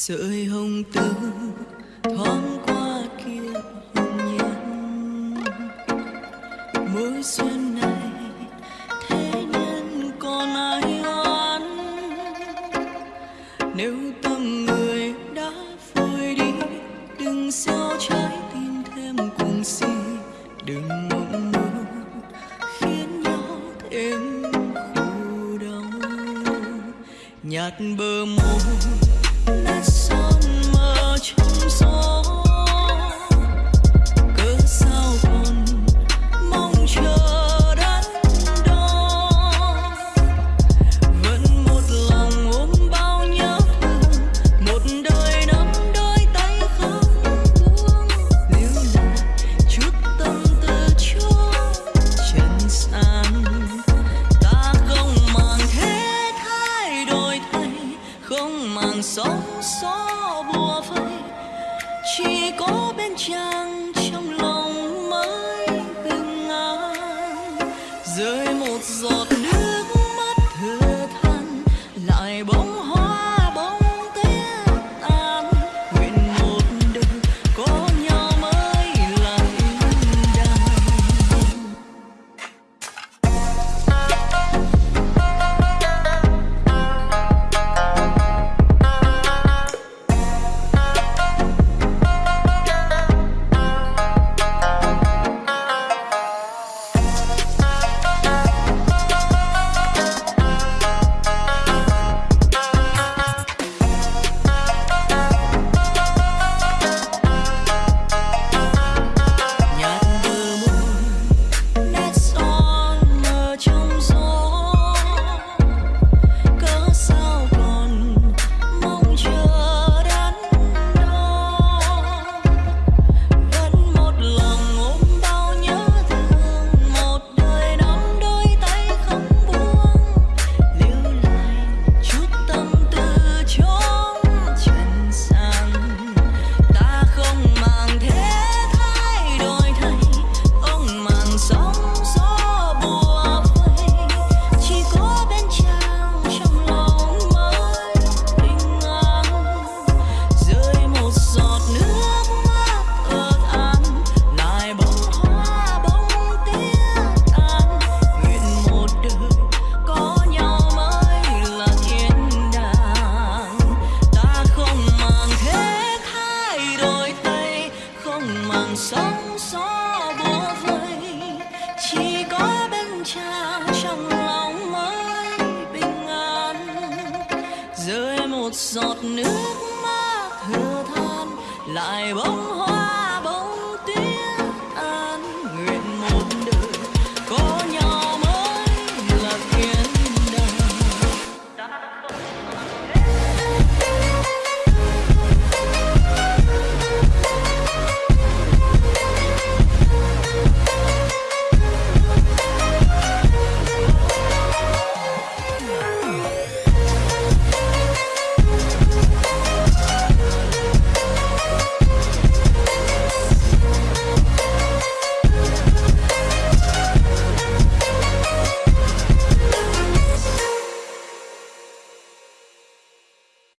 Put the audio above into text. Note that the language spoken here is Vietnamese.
sợi hồng tư thoáng qua kia hồn nhiên. Mối duyên này thế nhân còn ai oán? Nếu tâm người đã phôi đi, đừng sao trái tim thêm cuồng si. Đừng mộng mơ khiến nhau thêm khổ đau. Nhạt bờ môi nét son mơ trong chỉ có bên chàng trong lòng mới bình an rơi một giọt nước không màng sóng gió bùa vây chỉ có bên cha trong lòng mới bình an rơi một giọt nước mắt thừa than lại bỗng